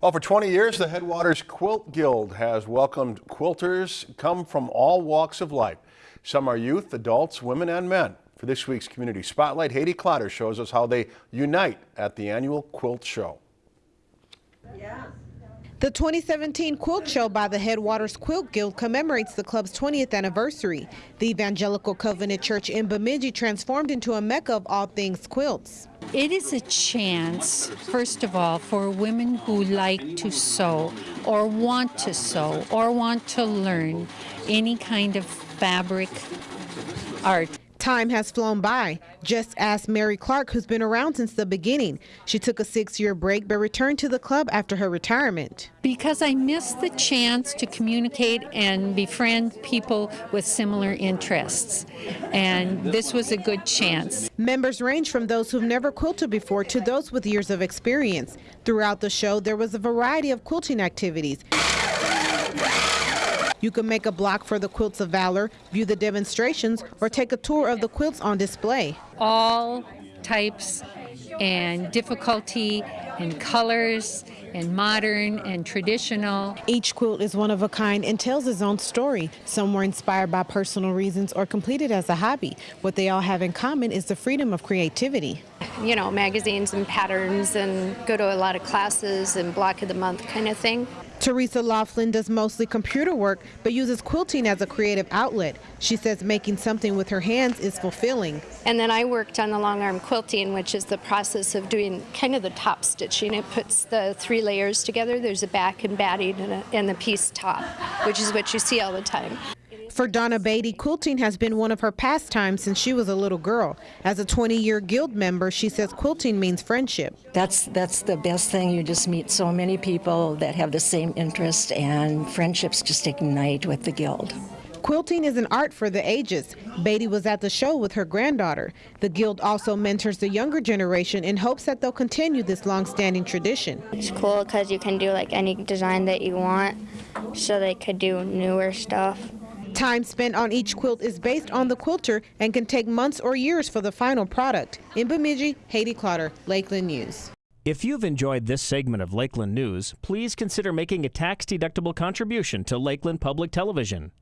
Well, for 20 years, the Headwaters Quilt Guild has welcomed quilters come from all walks of life. Some are youth, adults, women, and men. For this week's Community Spotlight, Haiti Clotter shows us how they unite at the annual Quilt Show. Yeah. The 2017 Quilt Show by the Headwaters Quilt Guild commemorates the club's 20th anniversary. The Evangelical Covenant Church in Bemidji transformed into a mecca of all things quilts. It is a chance, first of all, for women who like to sew or want to sew or want to learn any kind of fabric art. Time has flown by. Just ask Mary Clark, who's been around since the beginning. She took a six-year break but returned to the club after her retirement. Because I missed the chance to communicate and befriend people with similar interests. And this was a good chance. Members range from those who've never quilted before to those with years of experience. Throughout the show, there was a variety of quilting activities. You can make a block for the Quilts of Valor, view the demonstrations, or take a tour of the quilts on display. All types and difficulty and colors and modern and traditional. Each quilt is one of a kind and tells its own story. Some were inspired by personal reasons or completed as a hobby. What they all have in common is the freedom of creativity. You know, magazines and patterns and go to a lot of classes and block of the month kind of thing. Teresa Laughlin does mostly computer work, but uses quilting as a creative outlet. She says making something with her hands is fulfilling. And then I worked on the long arm quilting, which is the process of doing kind of the top stitching. It puts the three layers together. There's a back and batting and, a, and the piece top, which is what you see all the time. For Donna Beatty, quilting has been one of her pastimes since she was a little girl. As a 20-year guild member, she says quilting means friendship. That's that's the best thing. You just meet so many people that have the same interest, and friendships just ignite with the guild. Quilting is an art for the ages. Beatty was at the show with her granddaughter. The guild also mentors the younger generation in hopes that they'll continue this long-standing tradition. It's cool because you can do like any design that you want, so they could do newer stuff. Time spent on each quilt is based on the quilter and can take months or years for the final product. In Bemidji, Haiti Clotter, Lakeland News. If you've enjoyed this segment of Lakeland News, please consider making a tax-deductible contribution to Lakeland Public Television.